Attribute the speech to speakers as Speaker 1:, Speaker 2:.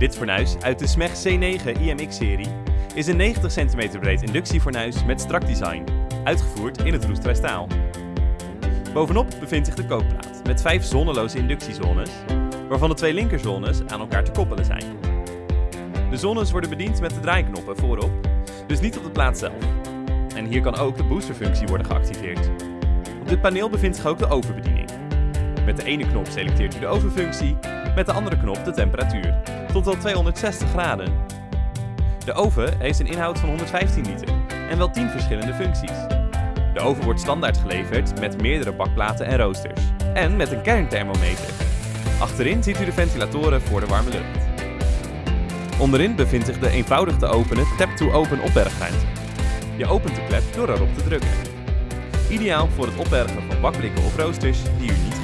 Speaker 1: Dit fornuis uit de SMEG C9 IMX-serie is een 90 cm breed inductiefornuis met strak design, uitgevoerd in het roestvrij staal. Bovenop bevindt zich de kookplaat met vijf zonneloze inductiezones, waarvan de twee linkerzones aan elkaar te koppelen zijn. De zones worden bediend met de draaiknoppen voorop, dus niet op de plaat zelf. En hier kan ook de boosterfunctie worden geactiveerd. Op dit paneel bevindt zich ook de ovenbediening. Met de ene knop selecteert u de ovenfunctie, met de andere knop de temperatuur, tot wel 260 graden. De oven heeft een inhoud van 115 liter en wel 10 verschillende functies. De oven wordt standaard geleverd met meerdere bakplaten en roosters. En met een kernthermometer. Achterin ziet u de ventilatoren voor de warme lucht. Onderin bevindt zich de eenvoudig te openen tap-to-open opbergruimte. Je opent de klep door erop te drukken. Ideaal voor het opbergen van bakblikken of roosters die u niet